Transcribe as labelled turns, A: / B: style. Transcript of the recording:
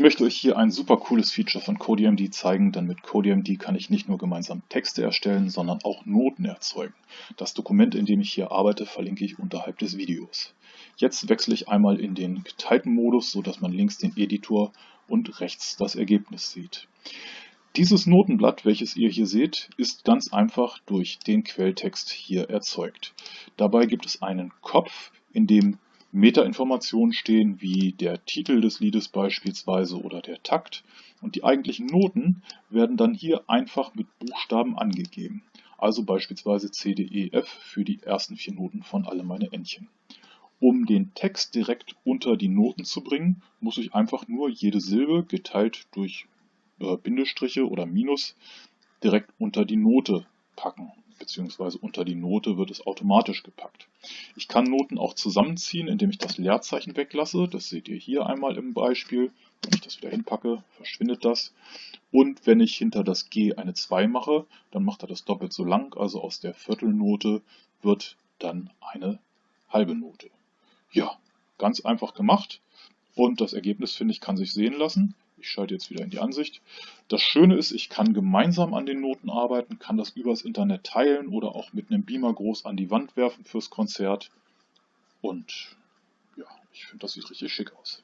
A: Ich möchte euch hier ein super cooles Feature von CodeMD zeigen, denn mit CodeMD kann ich nicht nur gemeinsam Texte erstellen, sondern auch Noten erzeugen. Das Dokument, in dem ich hier arbeite, verlinke ich unterhalb des Videos. Jetzt wechsle ich einmal in den geteilten Modus, sodass man links den Editor und rechts das Ergebnis sieht. Dieses Notenblatt, welches ihr hier seht, ist ganz einfach durch den Quelltext hier erzeugt. Dabei gibt es einen Kopf, in dem Metainformationen stehen, wie der Titel des Liedes beispielsweise oder der Takt. Und die eigentlichen Noten werden dann hier einfach mit Buchstaben angegeben. Also beispielsweise C, D, E, F für die ersten vier Noten von Alle meine Entchen. Um den Text direkt unter die Noten zu bringen, muss ich einfach nur jede Silbe geteilt durch äh, Bindestriche oder Minus direkt unter die Note packen beziehungsweise unter die Note wird es automatisch gepackt. Ich kann Noten auch zusammenziehen, indem ich das Leerzeichen weglasse. Das seht ihr hier einmal im Beispiel. Wenn ich das wieder hinpacke, verschwindet das. Und wenn ich hinter das G eine 2 mache, dann macht er das doppelt so lang. Also aus der Viertelnote wird dann eine halbe Note. Ja, ganz einfach gemacht. Und das Ergebnis, finde ich, kann sich sehen lassen. Ich schalte jetzt wieder in die Ansicht. Das Schöne ist, ich kann gemeinsam an den Noten arbeiten, kann das übers Internet teilen oder auch mit einem Beamer groß an die Wand werfen fürs Konzert. Und ja, ich finde, das sieht richtig schick aus.